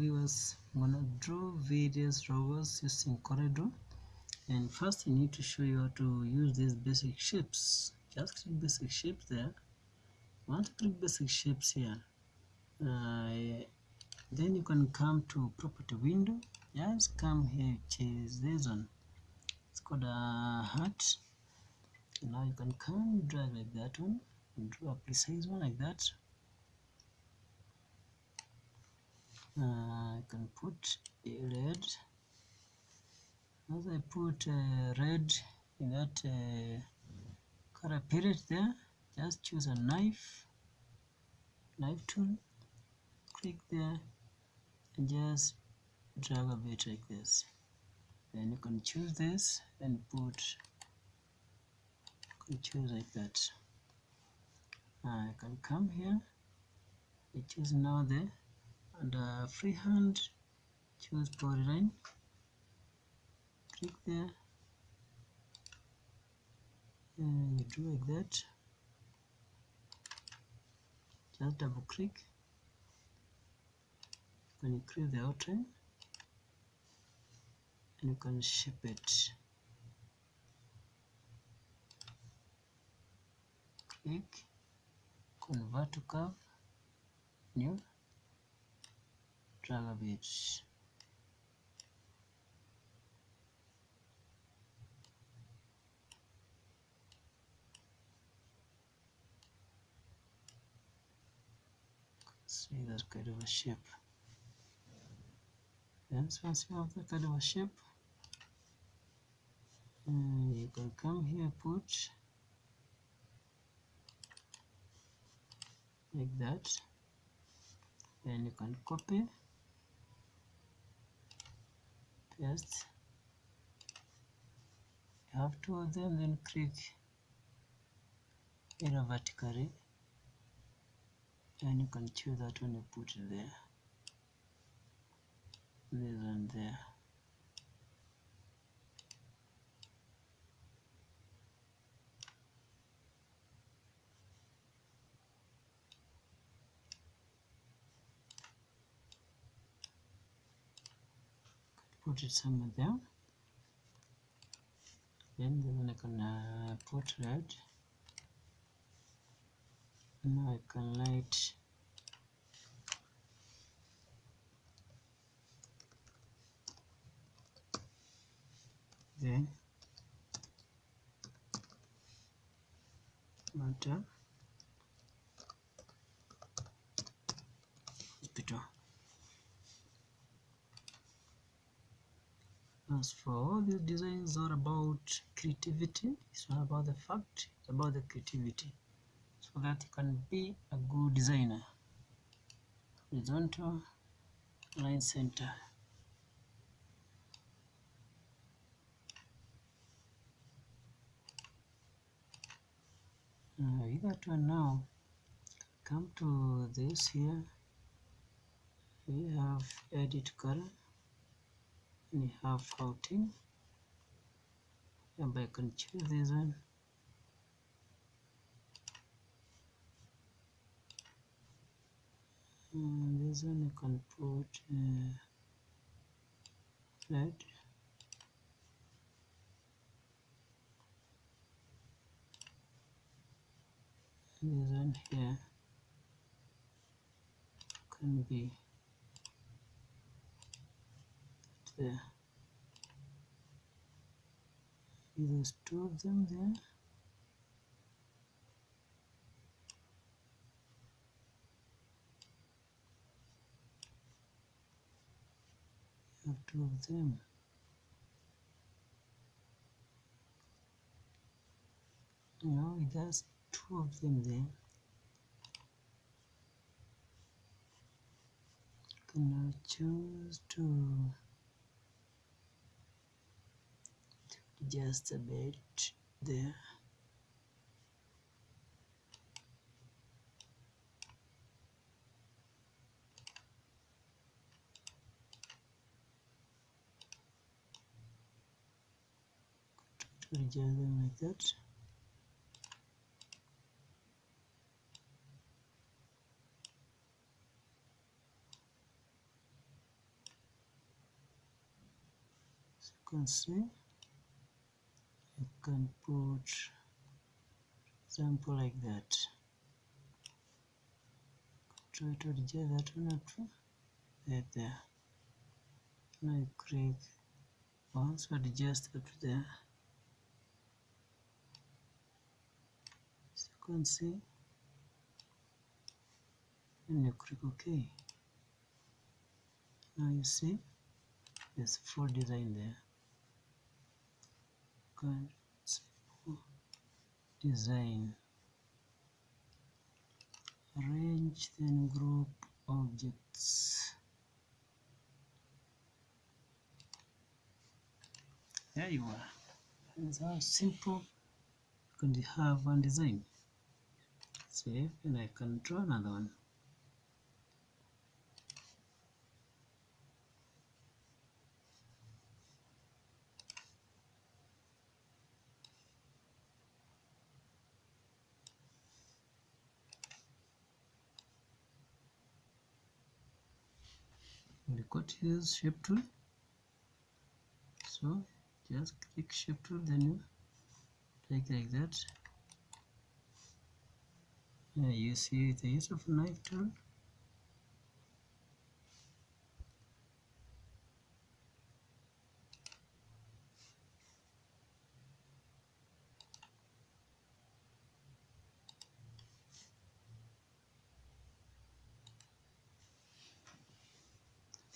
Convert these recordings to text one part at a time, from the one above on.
viewers I'm gonna draw various robots using Corel and first I need to show you how to use these basic shapes. Just click basic shapes there. Once you click basic shapes here uh, then you can come to property window. Just come here choose this one. It's called a heart now you can come drag like that one. Draw a precise one like that uh, I can put a red. As I put uh, red in that uh, color palette there just choose a knife knife tool click there and just drag a bit like this. Then you can choose this and put you choose like that. I can come here I choose now the under uh, freehand choose polyline click there. And you do like that. Just double click. You can increase the outline and you can shape it. Click. Convert to curve. New drag a bit see that kind of a shape then once you have that kind of a shape and you can come here put like that then you can copy paste you have two of them then click either vertically. And you can choose that one you put there. This one there put it somewhere there then the one I can uh, put red. Now I can light. Then. Matter for all these designs are about creativity. It's not about the fact it's about the creativity. So that you can be a good designer. Horizontal line center. Uh, you got one now. Come to this here. We have edit color and you have routing and I can choose this one and this one you can put uh, red this one here can be there. There's two of them there. You have two of them. Now it has two of them there. Can now choose to just a bit there. Adjust them like that. You can see can put example like that. Try to adjust that one up to there. Now you click once adjust up to there. You can see and you click ok. Now you see there's full design there. Can design. Arrange then group objects. There you are. That's how simple. You can have one design. Save and I can draw another one we got to use shape tool. So just click shape tool then you take like that. Yeah, you see the use of knife tool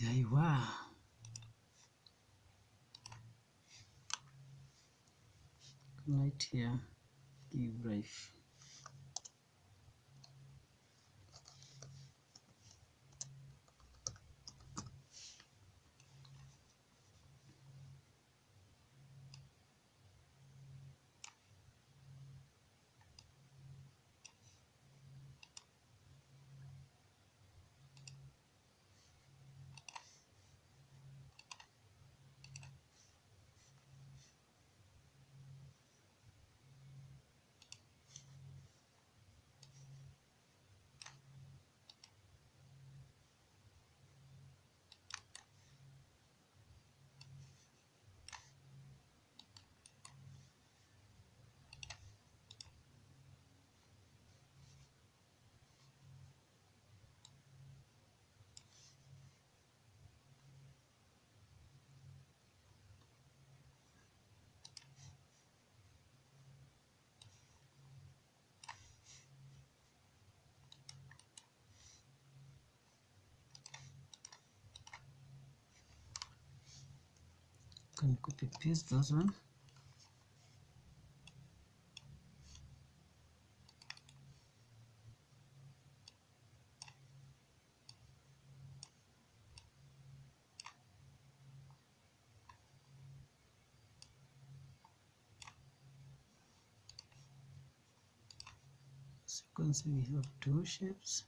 there you are. Right here. Give life can copy paste those one. As you can see we have two shapes